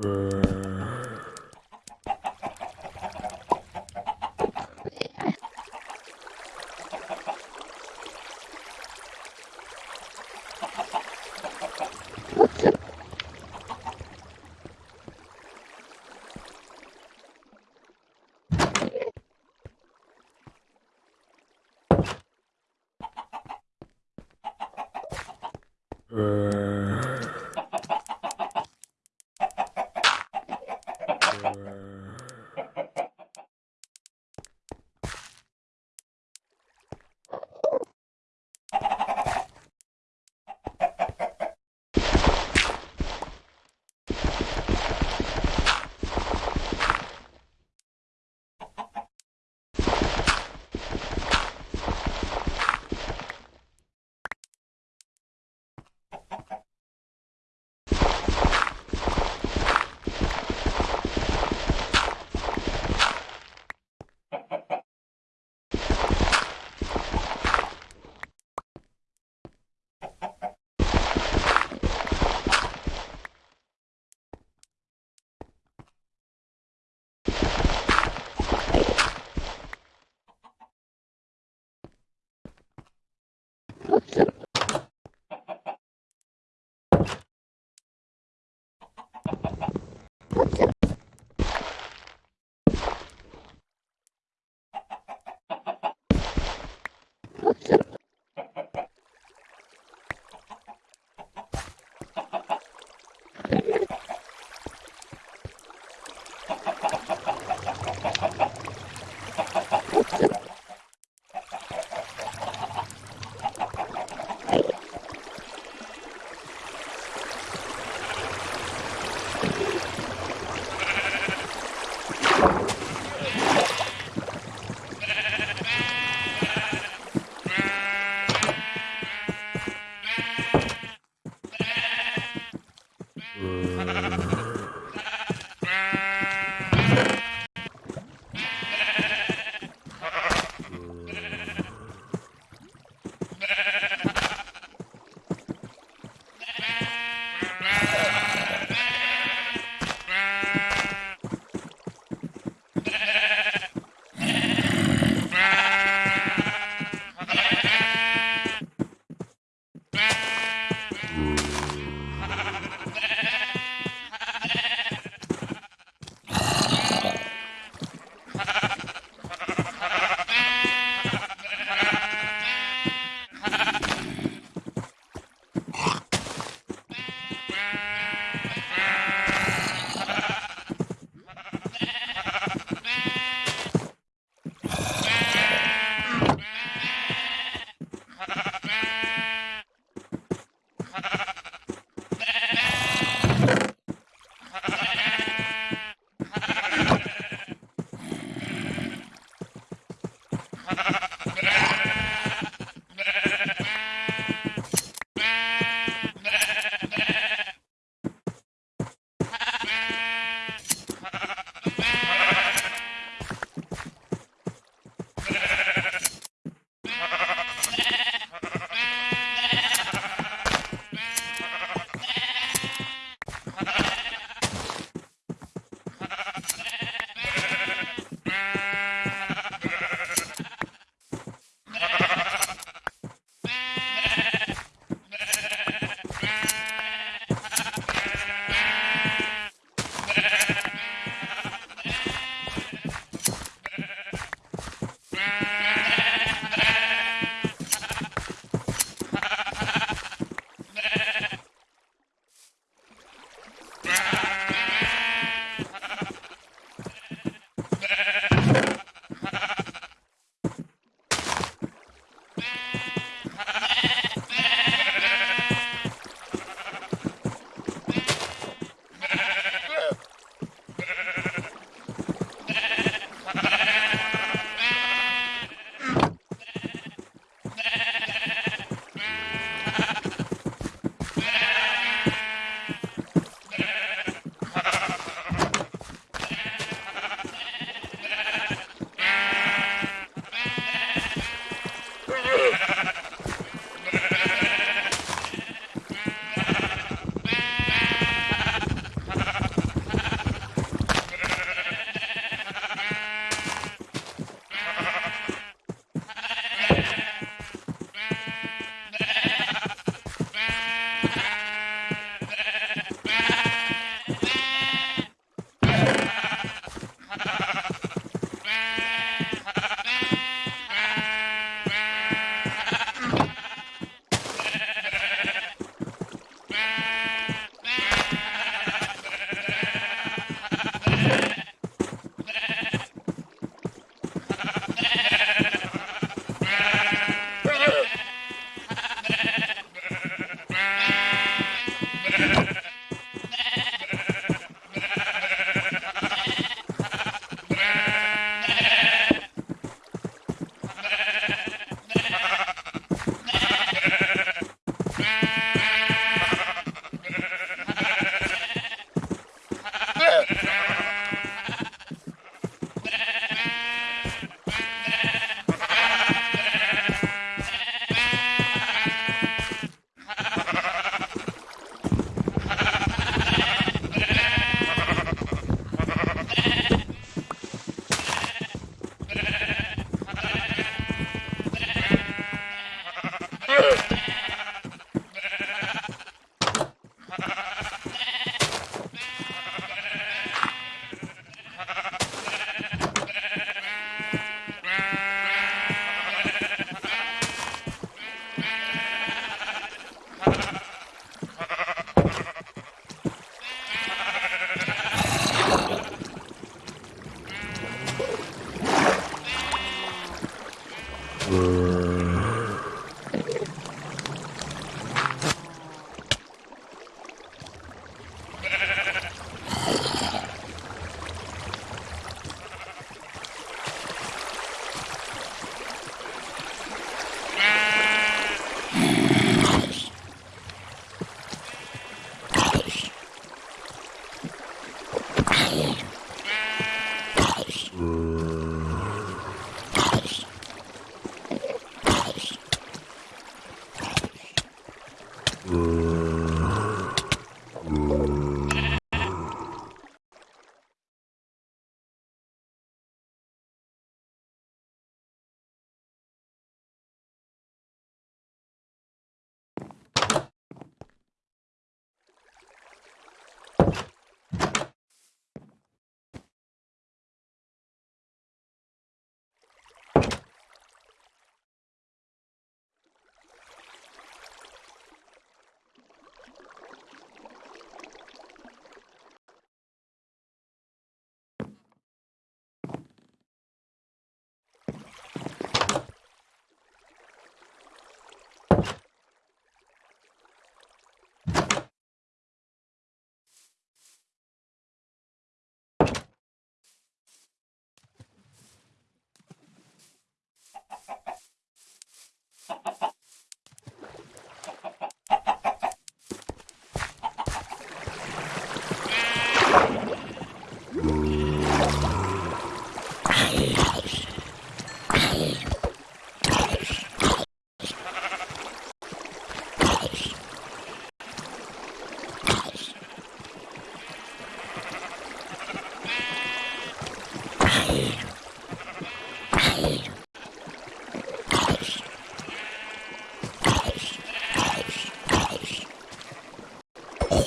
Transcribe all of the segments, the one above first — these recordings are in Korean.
Burn.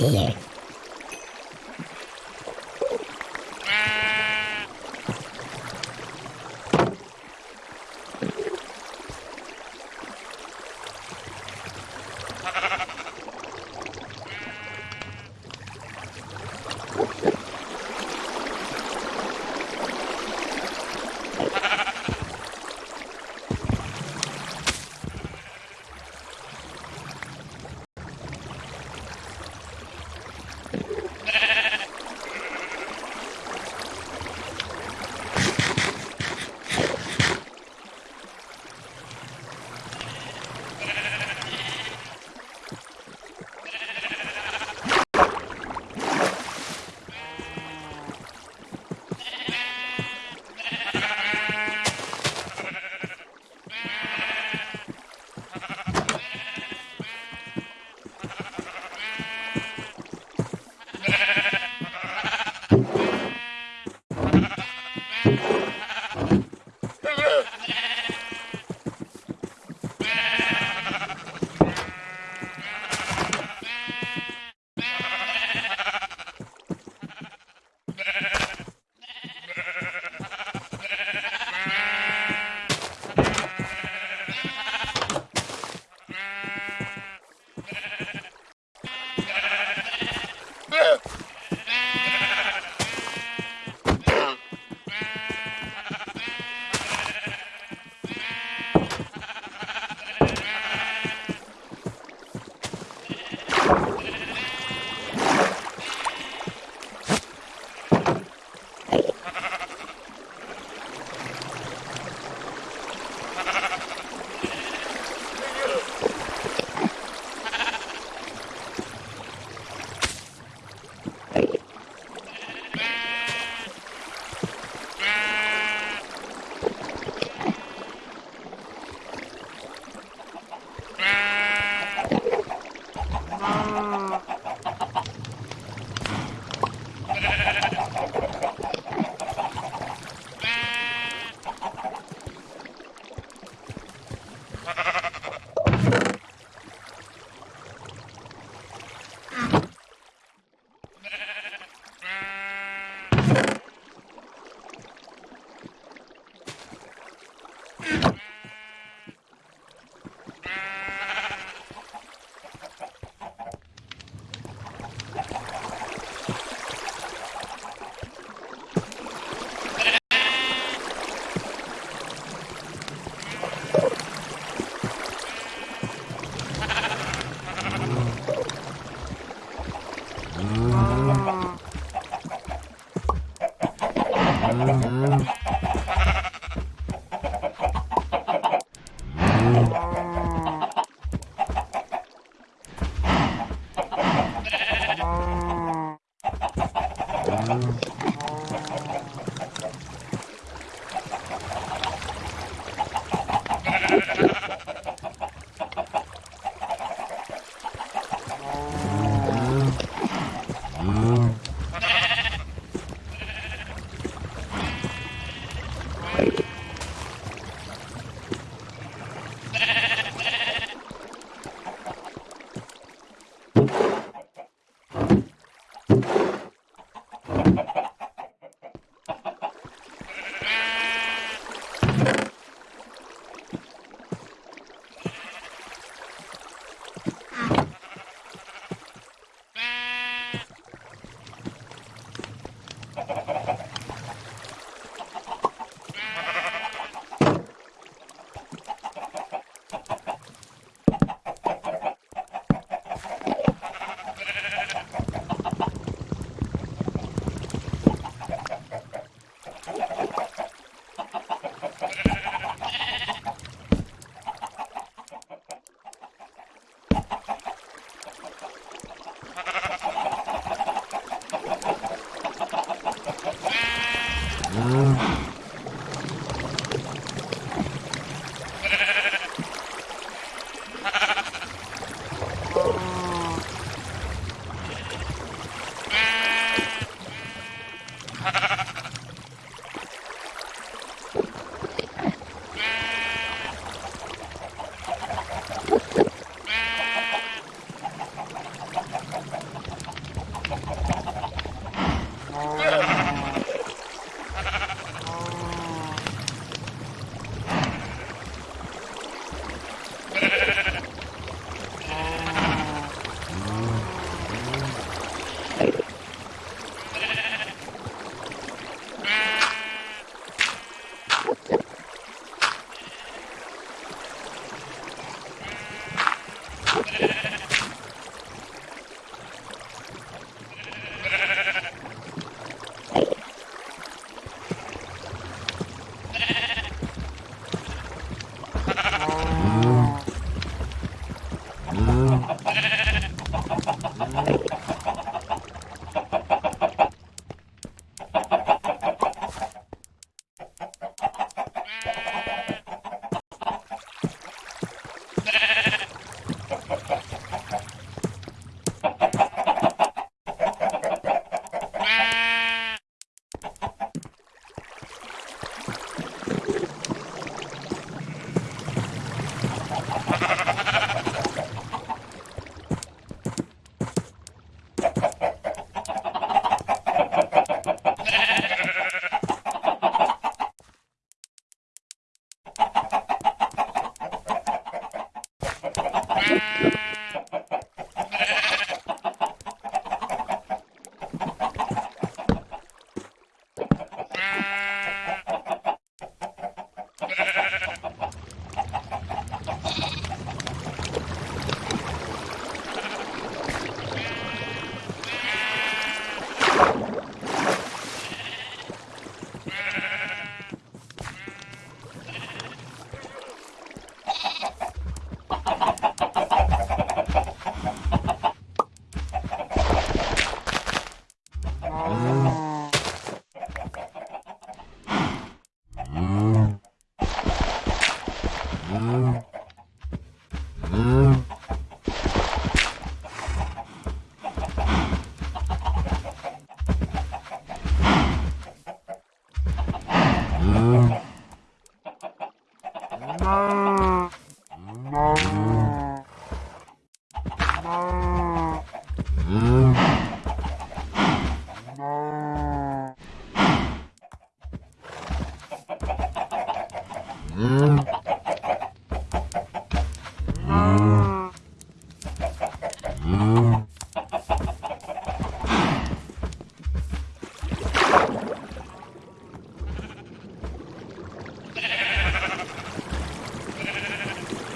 Here. Mm.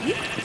Hmm?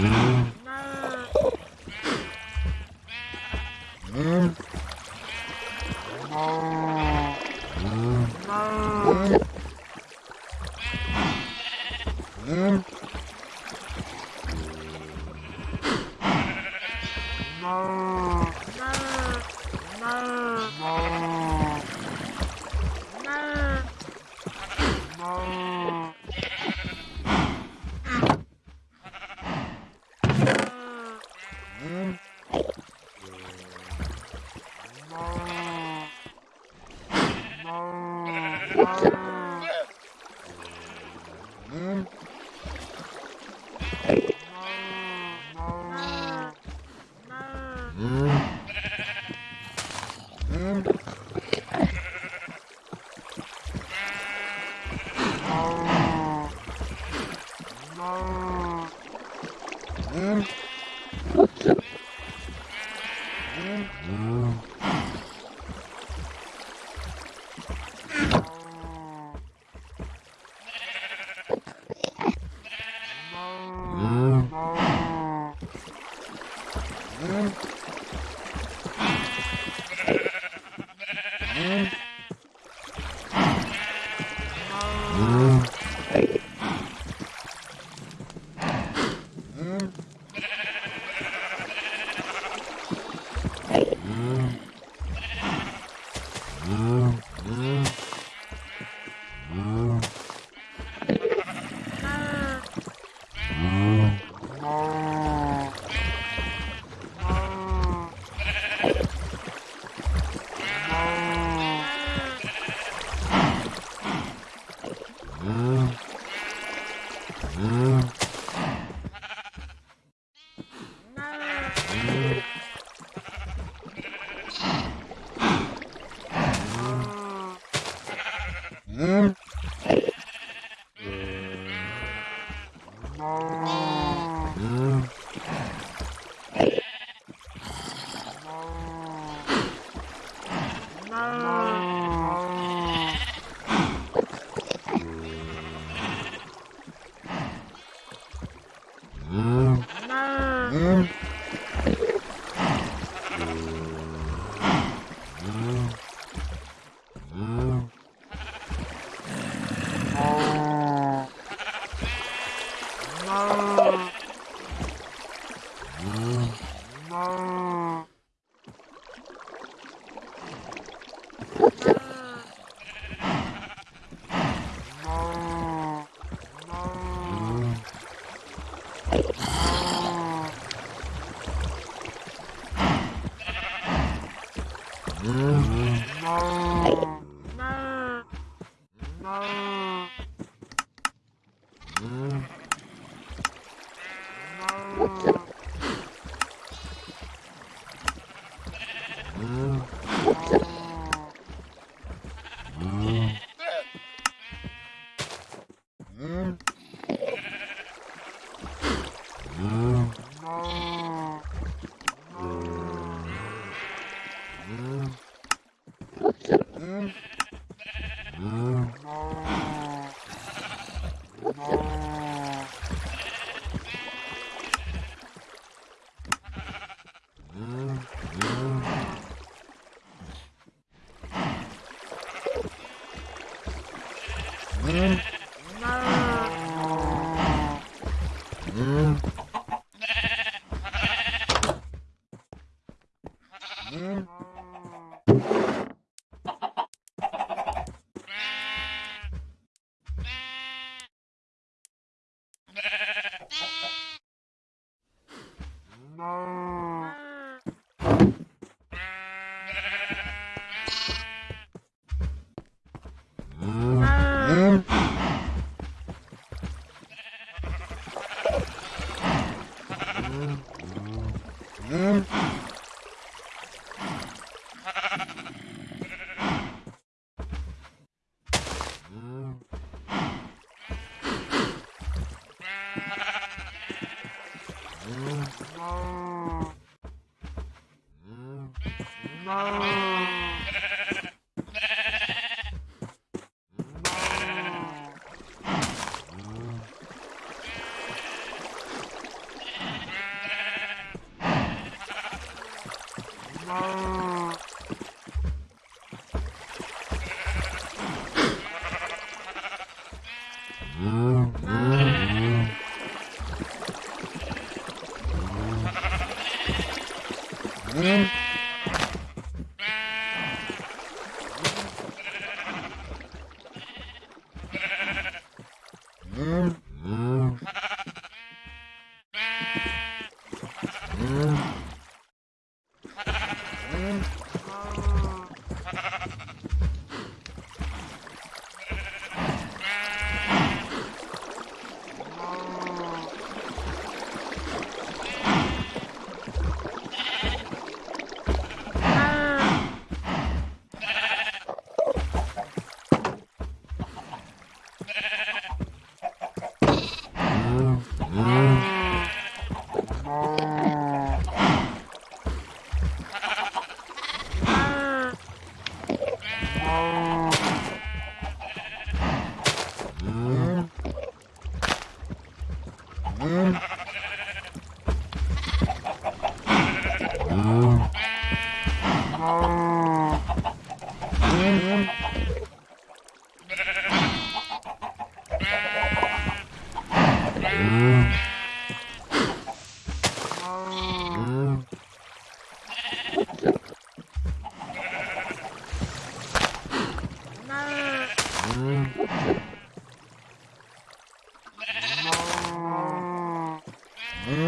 Mm-hmm. Mm. Mm. Mm.